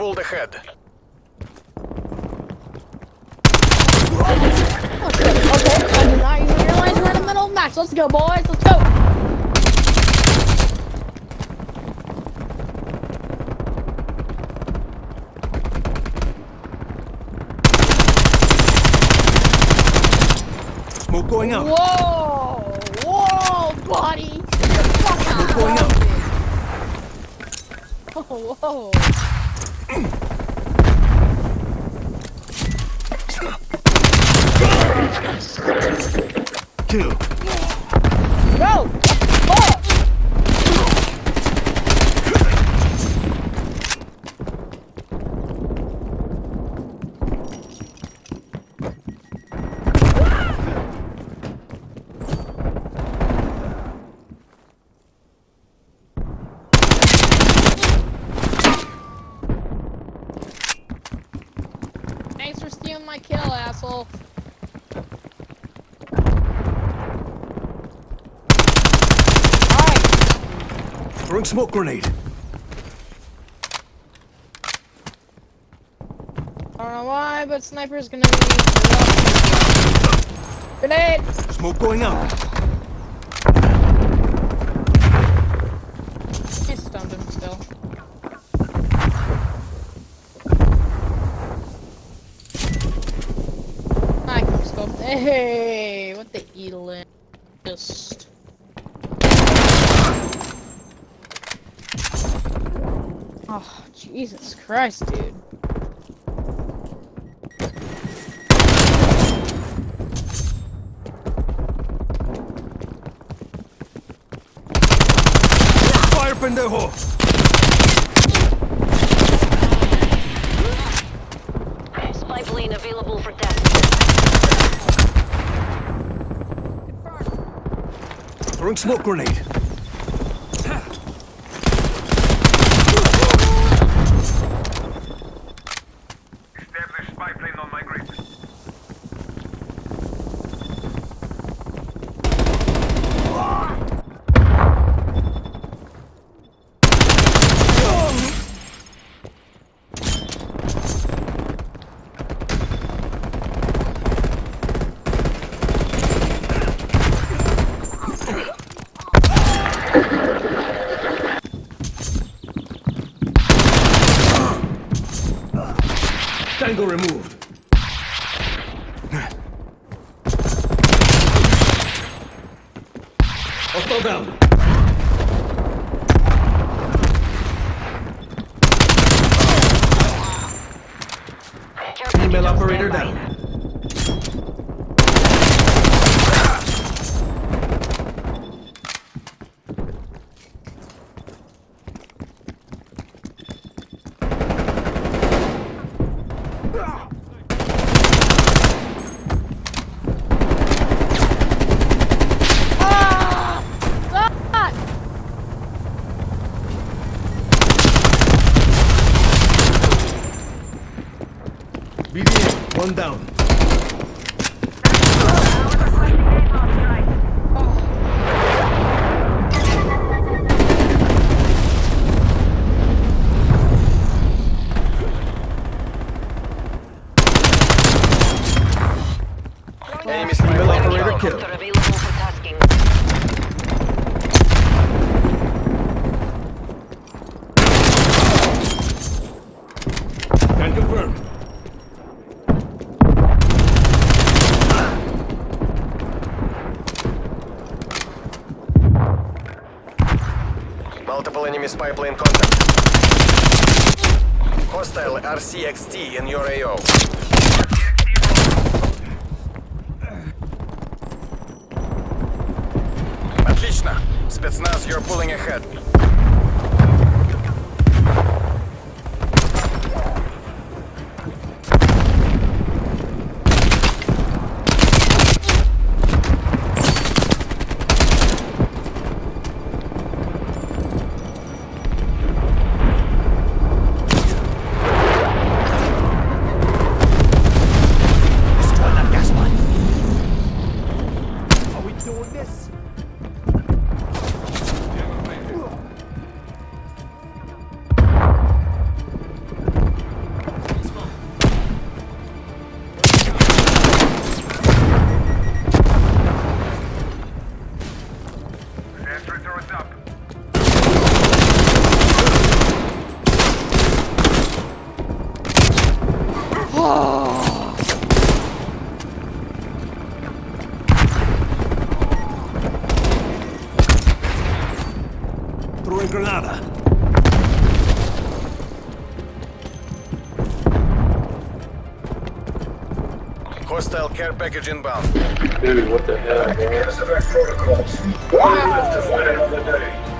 pulled ahead. Oh shit, okay. I did not even realize we're in the middle of the match. Let's go, boys. Let's go. Smoke going out. Whoa! Whoa, buddy! Get the fuck out! Going out. Whoa! Fuck! Thanks for stealing my kill, asshole. Throwing smoke grenade. I don't know why, but sniper's gonna be. Grenade! Smoke going out. He stunned him still. I come scope. Hey, what the Elin? Just. Oh, Jesus Christ, dude. Fire pendejo. Spy plane available for test. Throwing smoke grenade. Establish spy plane on my grid. Tango removed. Hostile down. Female operator down. One down. Enemy spy operator killed. Helicopter Multiple enemy spy plane contact. Hostile RCXT in your AO. Отлично. Спецназ, you're pulling ahead. in Granada. Hostile care package inbound. Dude, what the hell, bro? Casevac protocols. Wow. We live to fight another day.